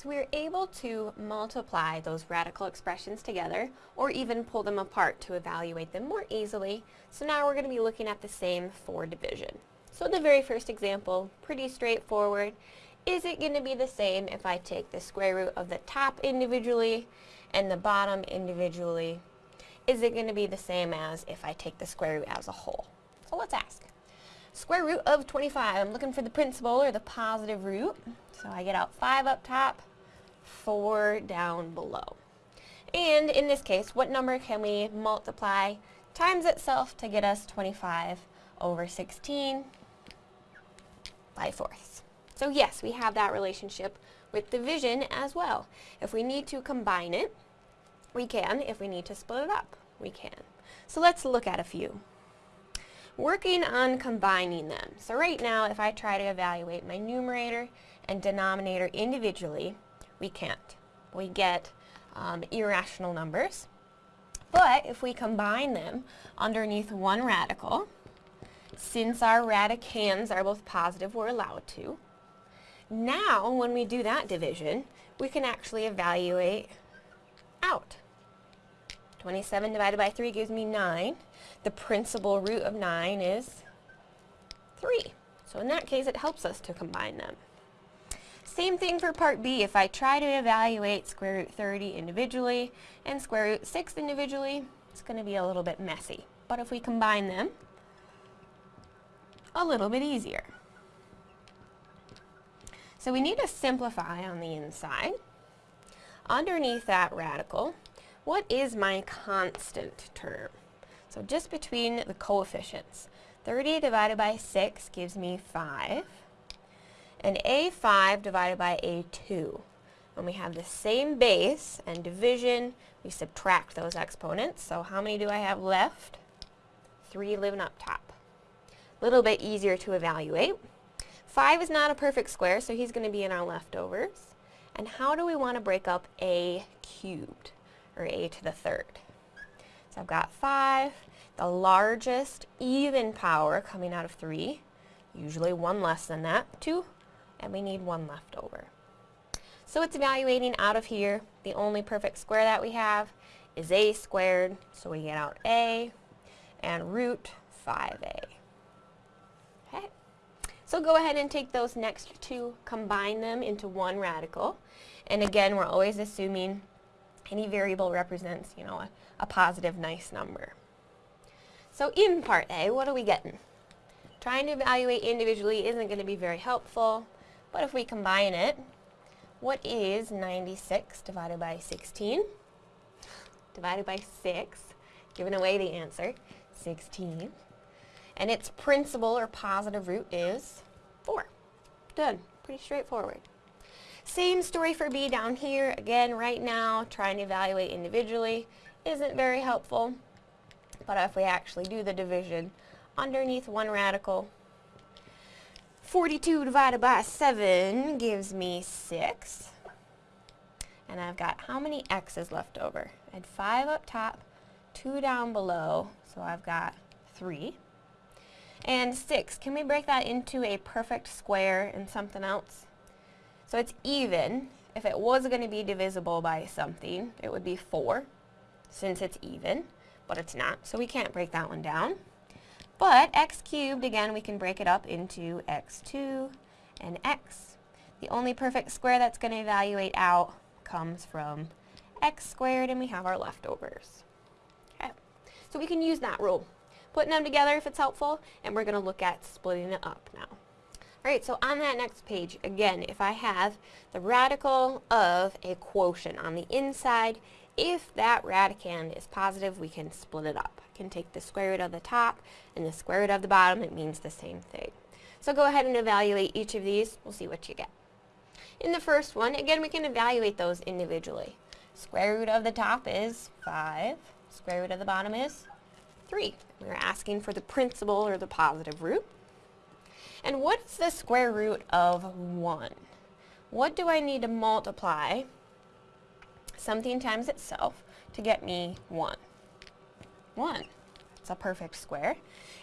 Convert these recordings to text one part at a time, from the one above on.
So we're able to multiply those radical expressions together or even pull them apart to evaluate them more easily. So now we're going to be looking at the same for division. So the very first example, pretty straightforward. Is it going to be the same if I take the square root of the top individually and the bottom individually? Is it going to be the same as if I take the square root as a whole? So let's ask. Square root of 25, I'm looking for the principal or the positive root. So I get out 5 up top, 4 down below. And in this case, what number can we multiply times itself to get us 25 over 16 by fourths? So yes, we have that relationship with division as well. If we need to combine it, we can. If we need to split it up, we can. So let's look at a few. Working on combining them. So right now, if I try to evaluate my numerator and denominator individually, we can't. We get um, irrational numbers. But if we combine them underneath one radical, since our radicands are both positive, we're allowed to. Now, when we do that division, we can actually evaluate out. 27 divided by 3 gives me 9. The principal root of 9 is 3. So in that case, it helps us to combine them. Same thing for part B. If I try to evaluate square root 30 individually and square root 6 individually, it's going to be a little bit messy. But if we combine them, a little bit easier. So we need to simplify on the inside. Underneath that radical, what is my constant term? So just between the coefficients. 30 divided by 6 gives me 5 and a5 divided by a2. When we have the same base and division, we subtract those exponents. So how many do I have left? 3 living up top. A little bit easier to evaluate. 5 is not a perfect square, so he's going to be in our leftovers. And how do we want to break up a cubed, or a to the third? So I've got 5, the largest even power coming out of 3, usually one less than that, 2, and we need one left over. So it's evaluating out of here. The only perfect square that we have is a squared, so we get out a and root 5a. Okay. So go ahead and take those next two, combine them into one radical. And again, we're always assuming any variable represents, you know, a, a positive nice number. So in part A, what are we getting? Trying to evaluate individually isn't going to be very helpful. But if we combine it, what is 96 divided by 16? Divided by 6, giving away the answer, 16. And its principal or positive root is 4. Done. Pretty straightforward. Same story for B down here. Again, right now, trying to evaluate individually isn't very helpful. But if we actually do the division underneath one radical, 42 divided by 7 gives me 6. And I've got how many x's left over? I had 5 up top, 2 down below, so I've got 3. And 6, can we break that into a perfect square and something else? So it's even. If it was going to be divisible by something, it would be 4, since it's even, but it's not, so we can't break that one down. But x cubed, again, we can break it up into x2 and x. The only perfect square that's going to evaluate out comes from x squared, and we have our leftovers. Okay, so we can use that rule. Putting them together if it's helpful, and we're going to look at splitting it up now. Alright, so on that next page, again, if I have the radical of a quotient on the inside, if that radicand is positive, we can split it up can take the square root of the top and the square root of the bottom. It means the same thing. So go ahead and evaluate each of these. We'll see what you get. In the first one, again, we can evaluate those individually. Square root of the top is 5. Square root of the bottom is 3. We're asking for the principal or the positive root. And what's the square root of 1? What do I need to multiply something times itself to get me 1? 1. It's a perfect square.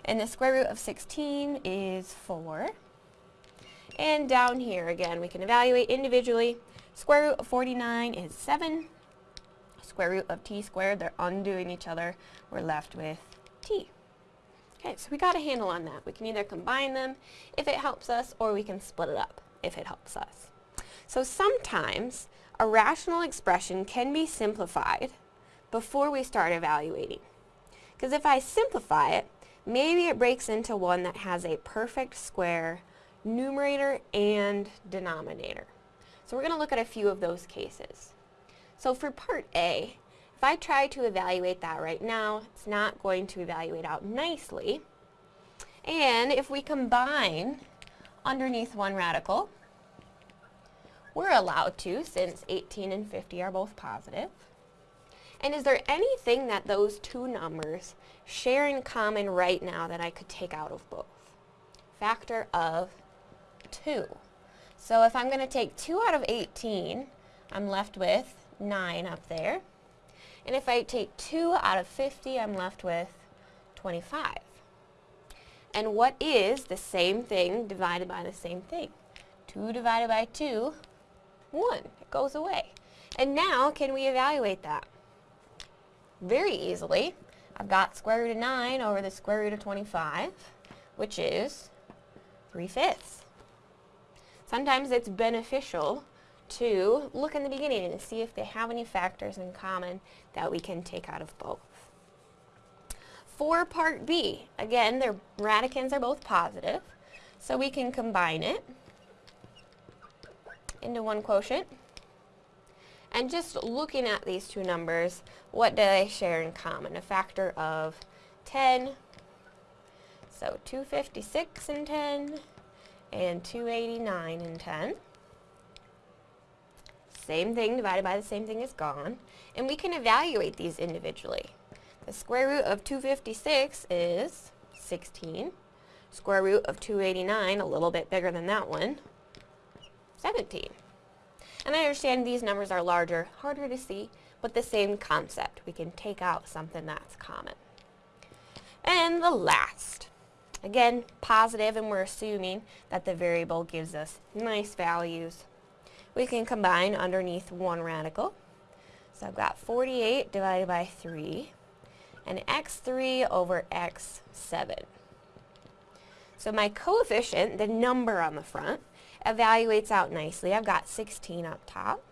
And the square root of 16 is 4. And down here, again, we can evaluate individually. Square root of 49 is 7. Square root of t squared, they're undoing each other. We're left with t. Okay, so we got a handle on that. We can either combine them if it helps us, or we can split it up if it helps us. So sometimes a rational expression can be simplified before we start evaluating. Because if I simplify it, maybe it breaks into one that has a perfect square numerator and denominator. So we're going to look at a few of those cases. So for part A, if I try to evaluate that right now, it's not going to evaluate out nicely. And if we combine underneath one radical, we're allowed to since 18 and 50 are both positive. And is there anything that those two numbers share in common right now that I could take out of both? Factor of 2. So if I'm going to take 2 out of 18, I'm left with 9 up there. And if I take 2 out of 50, I'm left with 25. And what is the same thing divided by the same thing? 2 divided by 2, 1. It goes away. And now, can we evaluate that? very easily. I've got square root of 9 over the square root of 25, which is 3 fifths. Sometimes it's beneficial to look in the beginning and see if they have any factors in common that we can take out of both. For part B, again, their radicands are both positive, so we can combine it into one quotient. And just looking at these two numbers, what do they share in common? A factor of 10, so 256 and 10, and 289 and 10. Same thing divided by the same thing is gone. And we can evaluate these individually. The square root of 256 is 16. Square root of 289, a little bit bigger than that one, 17. And I understand these numbers are larger, harder to see, but the same concept. We can take out something that's common. And the last. Again, positive, and we're assuming that the variable gives us nice values. We can combine underneath one radical. So I've got 48 divided by 3, and x3 over x7. So my coefficient, the number on the front, evaluates out nicely. I've got 16 up top.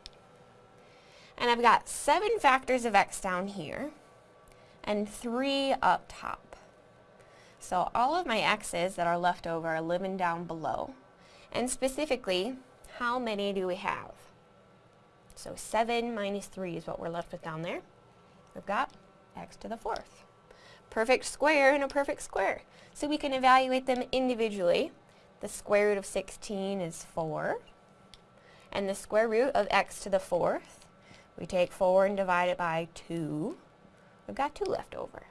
And I've got 7 factors of x down here and 3 up top. So all of my x's that are left over are living down below. And specifically, how many do we have? So 7 minus 3 is what we're left with down there. We've got x to the fourth. Perfect square and a perfect square. So we can evaluate them individually the square root of 16 is 4. And the square root of x to the fourth, we take 4 and divide it by 2. We've got 2 left over.